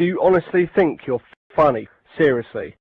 Do you honestly think you're funny? Seriously.